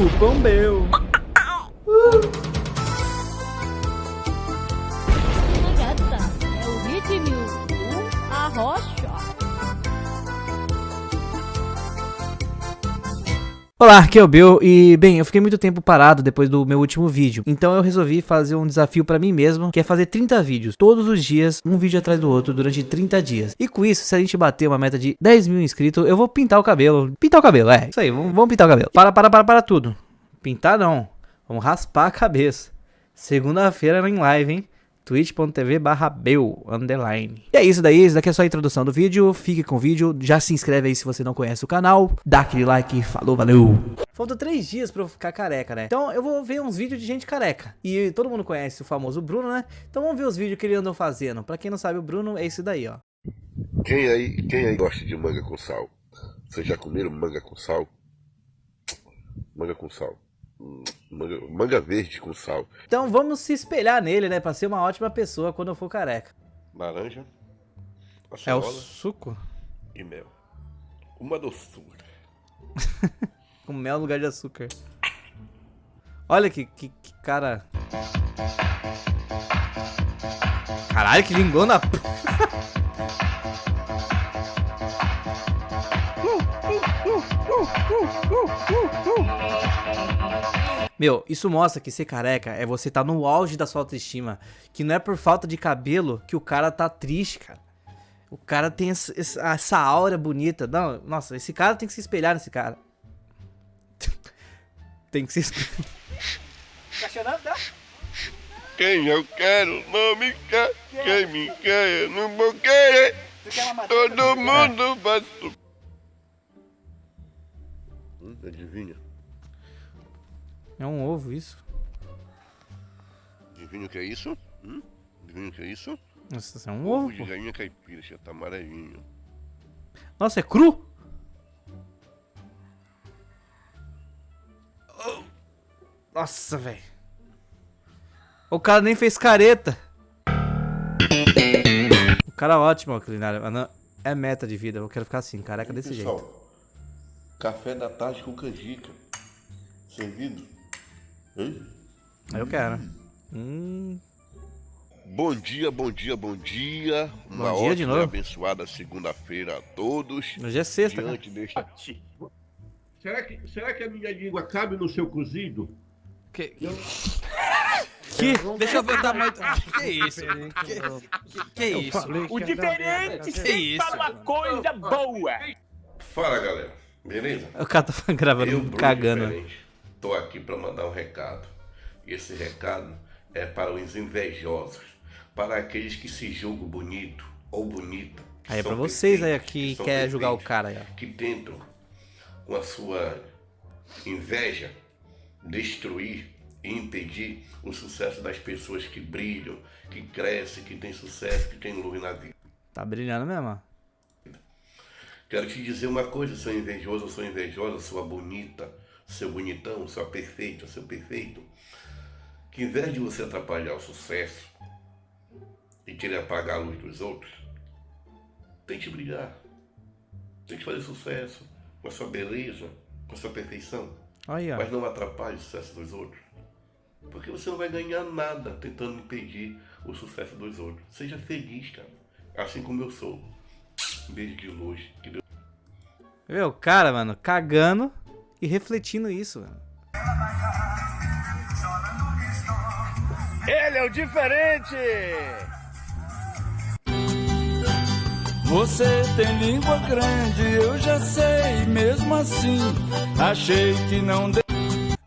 Cupom meu. Gata, é o ritmo, a rocha. Olá, aqui é o Bill e, bem, eu fiquei muito tempo parado depois do meu último vídeo, então eu resolvi fazer um desafio pra mim mesmo, que é fazer 30 vídeos, todos os dias, um vídeo atrás do outro, durante 30 dias. E com isso, se a gente bater uma meta de 10 mil inscritos, eu vou pintar o cabelo. Pintar o cabelo, é, isso aí, vamos, vamos pintar o cabelo. Para, para, para, para tudo. Pintar não, vamos raspar a cabeça. Segunda-feira em live, hein? twitch.tv barra underline. E é isso daí, isso daqui é só a introdução do vídeo, fique com o vídeo, já se inscreve aí se você não conhece o canal, dá aquele like, falou, valeu! Faltam três dias pra eu ficar careca, né? Então eu vou ver uns vídeos de gente careca. E todo mundo conhece o famoso Bruno, né? Então vamos ver os vídeos que ele andou fazendo. Pra quem não sabe, o Bruno é esse daí, ó. Quem aí, quem aí gosta de manga com sal? Vocês já comeram manga com sal? Manga com sal. Manga, manga verde com sal. Então vamos se espelhar nele, né? Pra ser uma ótima pessoa quando eu for careca. Laranja. É o suco? e mel. Uma doçura. Com mel no lugar de açúcar. Olha que, que, que cara. Caralho, que lingona. Meu, isso mostra que ser careca é você tá no auge da sua autoestima. Que não é por falta de cabelo que o cara tá triste, cara. O cara tem essa, aura bonita. Não, nossa, esse cara tem que se espelhar nesse cara. tem que se espelhar. Tá chorando, tá? Quem eu quero não me quer. Quem me quer eu não vou querer. Tu quer uma Todo mundo vai su- Adivinha? É um ovo isso? Adivinha o que é isso? Hum? Adivinha o que é isso? Nossa, isso é um ovo, de pô. galinha caipira, já tá amarelinho. Nossa, é cru? Nossa, velho. O cara nem fez careta. O cara é ótimo, ó, culinária. Mas não- É meta de vida. Eu quero ficar assim, careca desse jeito. Pessoal, café da tarde com canjica. Servido? Eu quero. Hum, Bom dia, bom dia, bom dia. Uma Bom dia de ótima e novo. abençoada segunda-feira a todos. hoje é sexta, cara. Diante deste. Será que, será que a minha língua cabe no seu cozido? Que, Eu- que? Deixa eu ver o tamanho. do- Que isso? Que, que, que isso? O diferente Que isso, fala uma coisa boa. Fala, galera. Beleza? O cara tá gravando, Eu, cagando. Diferente, tô aqui para mandar um recado. E esse recado é para os invejosos, para aqueles que se julgam bonito ou bonita. que Aí é pra vocês aí que são quer julgar o cara aí, ó. Que tentam, com a sua inveja, destruir e impedir o sucesso das pessoas que brilham, que crescem, que têm sucesso, que têm luz na vida. Tá brilhando mesmo. Quero te dizer uma coisa, seu invejoso, sua invejosa, sua bonita, seu bonitão, sua perfeita, seu perfeito, que em vez de você atrapalhar o sucesso e querer apagar a luz dos outros, tente brilhar. Tente fazer sucesso com a sua beleza, com a sua perfeição, aí, ó. mas não atrapalhe o sucesso dos outros. Porque você não vai ganhar nada tentando impedir o sucesso dos outros. Seja feliz, cara. Assim como eu sou. Um beijo de luz. Que Deus o cara, mano, cagando e refletindo isso. Ele é o diferente. Você tem língua grande, eu já sei, mesmo assim, achei que não de...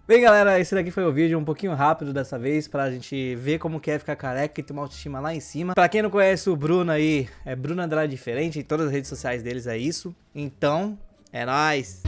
Bem, galera, esse daqui foi o vídeo um pouquinho rápido dessa vez pra gente ver como que é ficar careca e ter uma autoestima lá em cima. Pra quem não conhece o Bruno aí, é Bruno Andrade Diferente, em todas as redes sociais deles é isso. Então, é nóis!